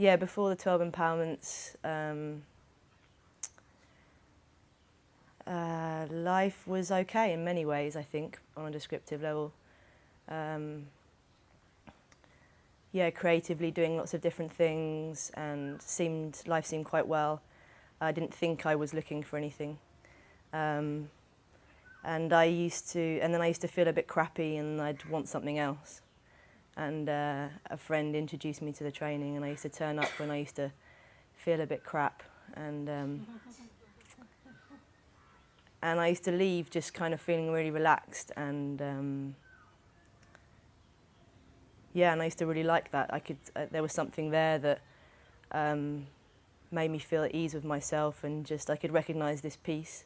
yeah, before the 12 empowerments, um, uh, life was okay in many ways, I think, on a descriptive level. Um, yeah, creatively doing lots of different things and seemed life seemed quite well. I didn't think I was looking for anything. Um, and I used to, and then I used to feel a bit crappy and I'd want something else. And uh, a friend introduced me to the training and I used to turn up when I used to feel a bit crap. And, um, and I used to leave just kind of feeling really relaxed and um, yeah, and I used to really like that. I could, uh, there was something there that um, made me feel at ease with myself and just I could recognise this peace.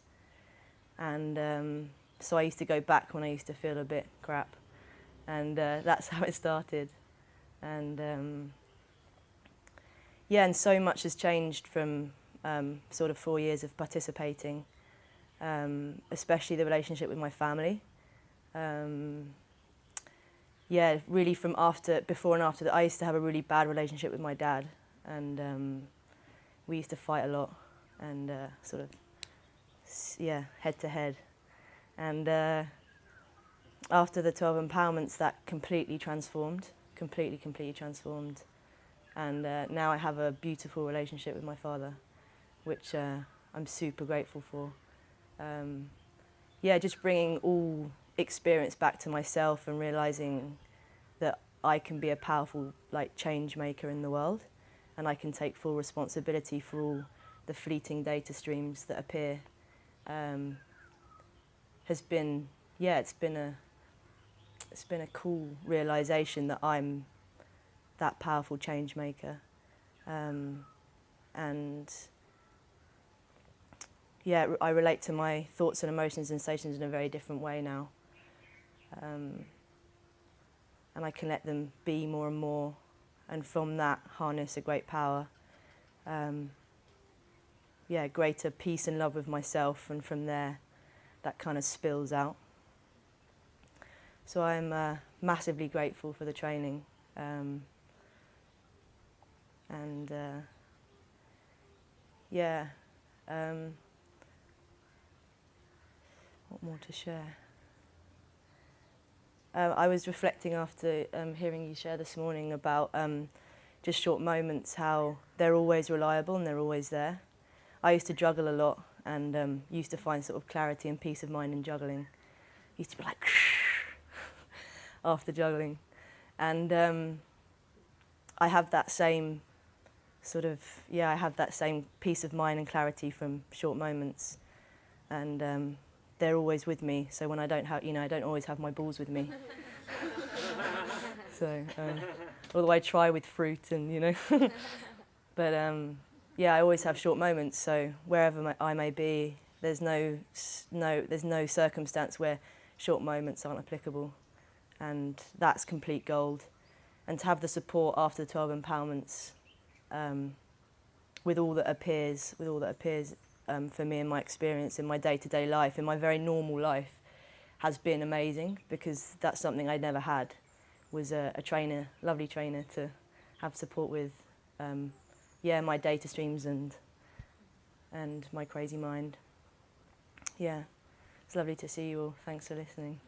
And um, so I used to go back when I used to feel a bit crap. And uh, that's how it started. And um, yeah, and so much has changed from um, sort of four years of participating, um, especially the relationship with my family. Um, yeah, really from after, before and after that, I used to have a really bad relationship with my dad. And um, we used to fight a lot and uh, sort of, yeah, head to head. And uh, after the 12 empowerments, that completely transformed, completely, completely transformed. And uh, now I have a beautiful relationship with my father, which uh, I'm super grateful for. Um, yeah, just bringing all experience back to myself and realizing that I can be a powerful like change maker in the world and I can take full responsibility for all the fleeting data streams that appear um, has been yeah it's been a it's been a cool realization that I'm that powerful change maker um, and yeah I relate to my thoughts and emotions and sensations in a very different way now um, and I can let them be more and more and from that harness a great power. Um, yeah, greater peace and love with myself and from there that kind of spills out. So I'm uh, massively grateful for the training um, and uh, yeah, um, what more to share? Uh, I was reflecting after um, hearing you share this morning about um, just short moments, how they're always reliable and they're always there. I used to juggle a lot and um, used to find sort of clarity and peace of mind in juggling. Used to be like after juggling. And um, I have that same sort of, yeah, I have that same peace of mind and clarity from short moments. And um, they're always with me. So when I don't have, you know, I don't always have my balls with me. so, um, although I try with fruit and, you know. but um, yeah, I always have short moments. So wherever I may be, there's no, no, there's no circumstance where short moments aren't applicable. And that's complete gold. And to have the support after the 12 empowerments um, with all that appears, with all that appears um, for me in my experience in my day-to-day -day life, in my very normal life, has been amazing because that's something I never had, was a, a trainer, lovely trainer to have support with, um, yeah, my data streams and, and my crazy mind. Yeah, it's lovely to see you all. Thanks for listening.